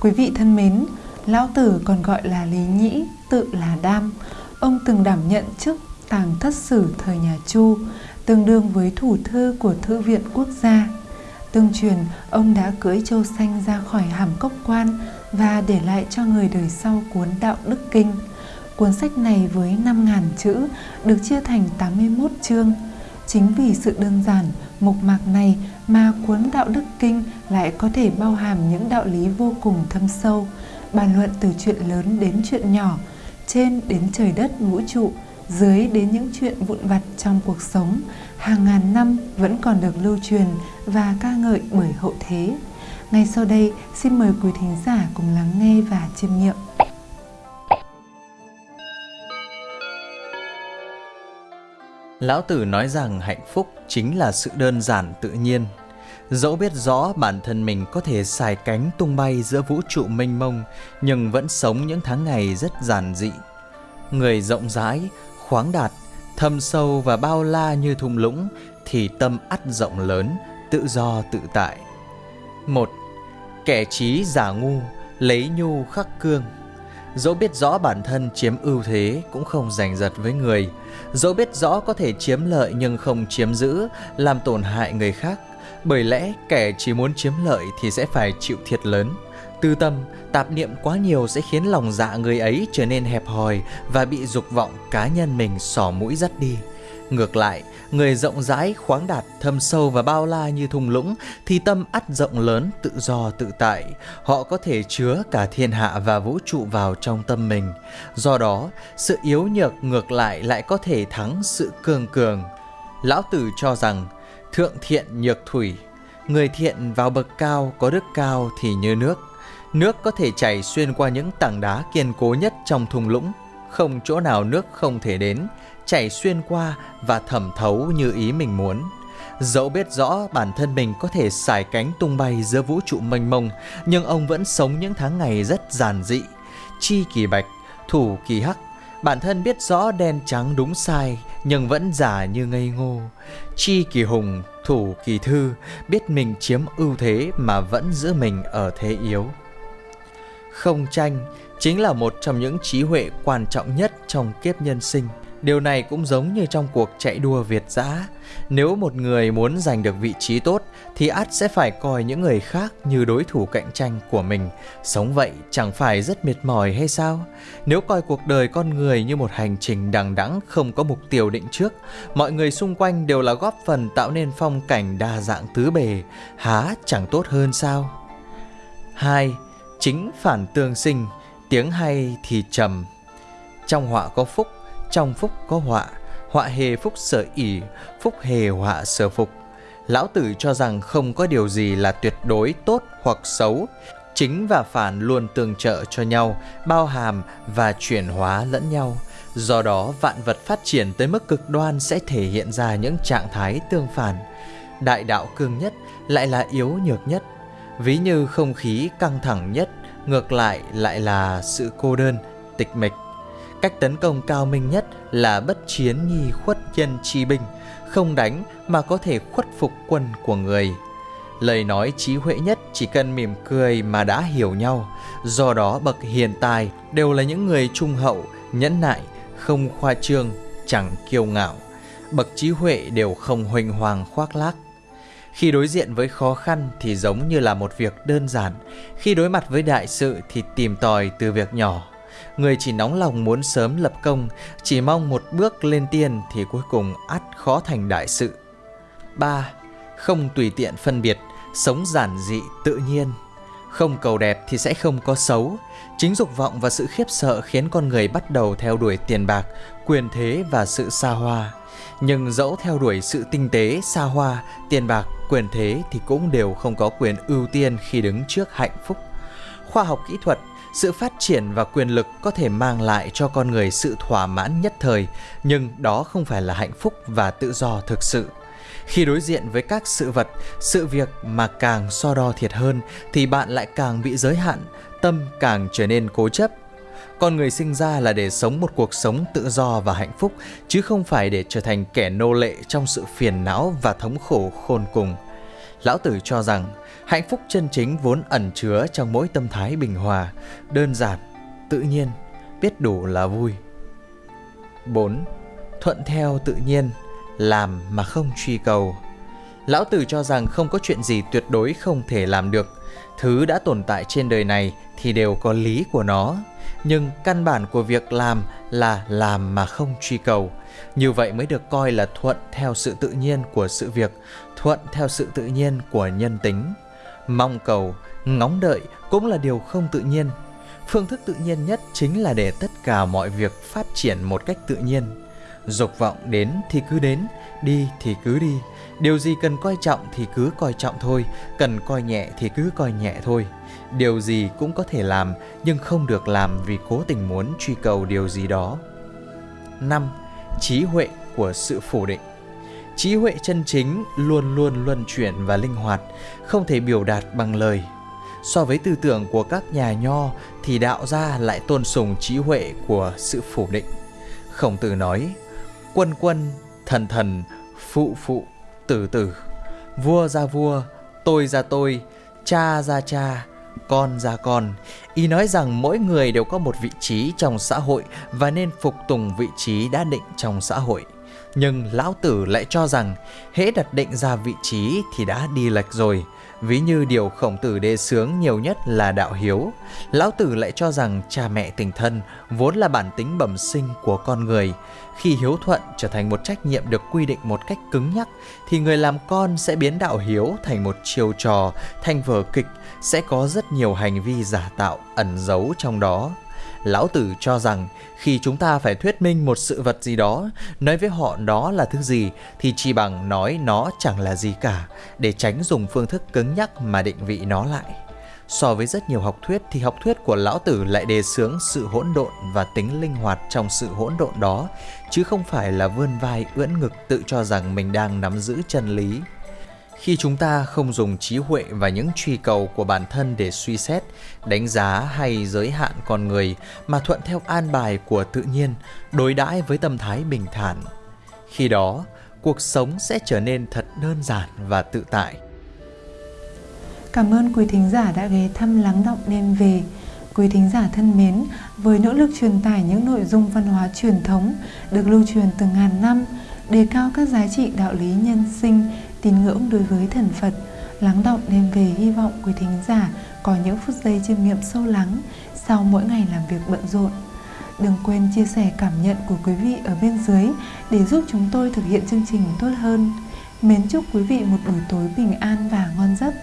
Quý vị thân mến, Lão Tử còn gọi là Lý Nhĩ, tự là Đam. Ông từng đảm nhận chức tàng thất sử thời nhà Chu, tương đương với thủ thư của Thư viện Quốc gia. Tương truyền, ông đã cưỡi châu xanh ra khỏi hàm cốc quan và để lại cho người đời sau cuốn Đạo Đức Kinh. Cuốn sách này với 5.000 chữ được chia thành 81 chương. Chính vì sự đơn giản, mục mạc này mà cuốn Đạo Đức Kinh lại có thể bao hàm những đạo lý vô cùng thâm sâu, bàn luận từ chuyện lớn đến chuyện nhỏ, trên đến trời đất vũ trụ, dưới đến những chuyện vụn vặt trong cuộc sống, hàng ngàn năm vẫn còn được lưu truyền và ca ngợi bởi hậu thế. Ngay sau đây, xin mời quý thính giả cùng lắng nghe và chiêm nghiệm. Lão Tử nói rằng hạnh phúc chính là sự đơn giản tự nhiên. Dẫu biết rõ bản thân mình có thể xài cánh tung bay giữa vũ trụ mênh mông, nhưng vẫn sống những tháng ngày rất giản dị. Người rộng rãi, khoáng đạt, thâm sâu và bao la như thung lũng, thì tâm ắt rộng lớn, tự do tự tại. Một, Kẻ trí giả ngu, lấy nhu khắc cương. Dẫu biết rõ bản thân chiếm ưu thế cũng không giành giật với người, dẫu biết rõ có thể chiếm lợi nhưng không chiếm giữ, làm tổn hại người khác, bởi lẽ kẻ chỉ muốn chiếm lợi thì sẽ phải chịu thiệt lớn. Tư tâm, tạp niệm quá nhiều sẽ khiến lòng dạ người ấy trở nên hẹp hòi và bị dục vọng cá nhân mình sỏ mũi dắt đi. Ngược lại, người rộng rãi, khoáng đạt, thâm sâu và bao la như thung lũng thì tâm ắt rộng lớn, tự do, tự tại. Họ có thể chứa cả thiên hạ và vũ trụ vào trong tâm mình. Do đó, sự yếu nhược ngược lại lại có thể thắng sự cường cường. Lão Tử cho rằng, thượng thiện nhược thủy, người thiện vào bậc cao có đức cao thì như nước. Nước có thể chảy xuyên qua những tảng đá kiên cố nhất trong thung lũng, không chỗ nào nước không thể đến, chảy xuyên qua và thẩm thấu như ý mình muốn. Dẫu biết rõ bản thân mình có thể xài cánh tung bay giữa vũ trụ mênh mông, nhưng ông vẫn sống những tháng ngày rất giản dị. Chi kỳ bạch, thủ kỳ hắc, bản thân biết rõ đen trắng đúng sai, nhưng vẫn giả như ngây ngô. Chi kỳ hùng, thủ kỳ thư, biết mình chiếm ưu thế mà vẫn giữ mình ở thế yếu. Không tranh chính là một trong những trí huệ quan trọng nhất trong kiếp nhân sinh. Điều này cũng giống như trong cuộc chạy đua Việt dã. Nếu một người muốn giành được vị trí tốt thì ắt sẽ phải coi những người khác như đối thủ cạnh tranh của mình. Sống vậy chẳng phải rất mệt mỏi hay sao? Nếu coi cuộc đời con người như một hành trình đằng đẵng không có mục tiêu định trước, mọi người xung quanh đều là góp phần tạo nên phong cảnh đa dạng tứ bề, há chẳng tốt hơn sao? 2. Chính phản tương sinh, tiếng hay thì trầm. Trong họa có phúc, trong phúc có họa, họa hề phúc sở ỉ, phúc hề họa sở phục. Lão Tử cho rằng không có điều gì là tuyệt đối tốt hoặc xấu, chính và phản luôn tương trợ cho nhau, bao hàm và chuyển hóa lẫn nhau. Do đó, vạn vật phát triển tới mức cực đoan sẽ thể hiện ra những trạng thái tương phản. Đại đạo cương nhất lại là yếu nhược nhất, ví như không khí căng thẳng nhất, ngược lại lại là sự cô đơn, tịch mịch. Cách tấn công cao minh nhất là bất chiến nhi khuất nhân chi binh, không đánh mà có thể khuất phục quân của người. Lời nói trí huệ nhất chỉ cần mỉm cười mà đã hiểu nhau, do đó bậc hiền tài đều là những người trung hậu, nhẫn nại, không khoa trương, chẳng kiêu ngạo. Bậc trí huệ đều không huỳnh hoàng khoác lác. Khi đối diện với khó khăn thì giống như là một việc đơn giản, khi đối mặt với đại sự thì tìm tòi từ việc nhỏ người chỉ nóng lòng muốn sớm lập công, chỉ mong một bước lên tiên thì cuối cùng ắt khó thành đại sự. 3. Không tùy tiện phân biệt, sống giản dị tự nhiên. Không cầu đẹp thì sẽ không có xấu. Chính dục vọng và sự khiếp sợ khiến con người bắt đầu theo đuổi tiền bạc, quyền thế và sự xa hoa. Nhưng dẫu theo đuổi sự tinh tế, xa hoa, tiền bạc, quyền thế thì cũng đều không có quyền ưu tiên khi đứng trước hạnh phúc. Khoa học kỹ thuật sự phát triển và quyền lực có thể mang lại cho con người sự thỏa mãn nhất thời, nhưng đó không phải là hạnh phúc và tự do thực sự. Khi đối diện với các sự vật, sự việc mà càng so đo thiệt hơn thì bạn lại càng bị giới hạn, tâm càng trở nên cố chấp. Con người sinh ra là để sống một cuộc sống tự do và hạnh phúc, chứ không phải để trở thành kẻ nô lệ trong sự phiền não và thống khổ khôn cùng. Lão Tử cho rằng hạnh phúc chân chính vốn ẩn chứa trong mỗi tâm thái bình hòa, đơn giản, tự nhiên, biết đủ là vui. 4. Thuận theo tự nhiên, làm mà không truy cầu. Lão Tử cho rằng không có chuyện gì tuyệt đối không thể làm được. Thứ đã tồn tại trên đời này thì đều có lý của nó. Nhưng căn bản của việc làm là làm mà không truy cầu. Như vậy mới được coi là thuận theo sự tự nhiên của sự việc, thuận theo sự tự nhiên của nhân tính. Mong cầu, ngóng đợi cũng là điều không tự nhiên. Phương thức tự nhiên nhất chính là để tất cả mọi việc phát triển một cách tự nhiên. Dục vọng đến thì cứ đến, đi thì cứ đi. Điều gì cần coi trọng thì cứ coi trọng thôi, cần coi nhẹ thì cứ coi nhẹ thôi. Điều gì cũng có thể làm nhưng không được làm vì cố tình muốn truy cầu điều gì đó. 5. Trí huệ của sự phủ định Trí huệ chân chính luôn luôn luân chuyển và linh hoạt, không thể biểu đạt bằng lời. So với tư tưởng của các nhà nho thì đạo gia lại tôn sùng trí huệ của sự phủ định. Khổng tử nói, quân quân, thần thần, phụ phụ, tử tử, vua ra vua, tôi ra tôi, cha ra cha, con ra con. Ý nói rằng mỗi người đều có một vị trí trong xã hội và nên phục tùng vị trí đã định trong xã hội. Nhưng lão tử lại cho rằng hễ đặt định ra vị trí thì đã đi lệch rồi. Ví như điều khổng tử đề sướng nhiều nhất là đạo hiếu. Lão tử lại cho rằng cha mẹ tình thân vốn là bản tính bẩm sinh của con người. Khi hiếu thuận trở thành một trách nhiệm được quy định một cách cứng nhắc thì người làm con sẽ biến đạo hiếu thành một chiêu trò, thành vở kịch, sẽ có rất nhiều hành vi giả tạo ẩn giấu trong đó. Lão Tử cho rằng khi chúng ta phải thuyết minh một sự vật gì đó, nói với họ đó là thứ gì thì chỉ bằng nói nó chẳng là gì cả để tránh dùng phương thức cứng nhắc mà định vị nó lại. So với rất nhiều học thuyết thì học thuyết của lão tử lại đề xướng sự hỗn độn và tính linh hoạt trong sự hỗn độn đó, chứ không phải là vươn vai ưỡn ngực tự cho rằng mình đang nắm giữ chân lý. Khi chúng ta không dùng trí huệ và những truy cầu của bản thân để suy xét, đánh giá hay giới hạn con người mà thuận theo an bài của tự nhiên, đối đãi với tâm thái bình thản. Khi đó, cuộc sống sẽ trở nên thật đơn giản và tự tại. Cảm ơn quý thính giả đã ghé thăm lắng động đêm về. Quý thính giả thân mến, với nỗ lực truyền tải những nội dung văn hóa truyền thống được lưu truyền từ ngàn năm, đề cao các giá trị đạo lý nhân sinh, tín ngưỡng đối với thần Phật, lắng động đem về hy vọng quý thính giả có những phút giây chiêm nghiệm sâu lắng sau mỗi ngày làm việc bận rộn. Đừng quên chia sẻ cảm nhận của quý vị ở bên dưới để giúp chúng tôi thực hiện chương trình tốt hơn. Mến chúc quý vị một buổi tối bình an và ngon giấc.